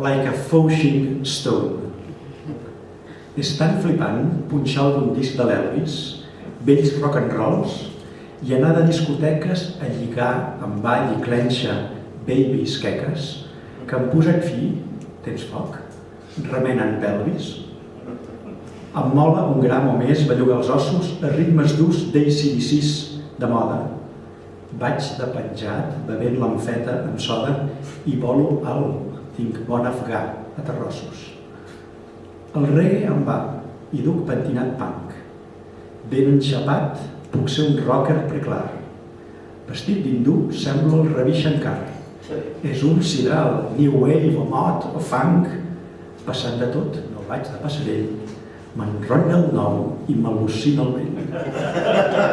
like a fauching stone. És tan flipant punxar algun disc de l'Elvis, vells rock and rolls, i anar de discoteques a lligar amb ball i clenxa babies queques, que em posen fi, tens foc, remenen pelvis. Em mola un gram o més bellugar els ossos a ritmes durs d'ACDCs de moda. Vaig de penjat, bevent l'amfeta amb soda i volo alt, tinc bon afgà a terrossos. El reggae em va i duc pentinat punk. Ben enxapat, puc ser un rocker preclar. Vestit d'hindú semblo el Ravi Shankar. És un sidral, new wave o mod o funk. Passant de tot, no vaig de passarell. M'enrotlla el nom i m'al·lucina el vent.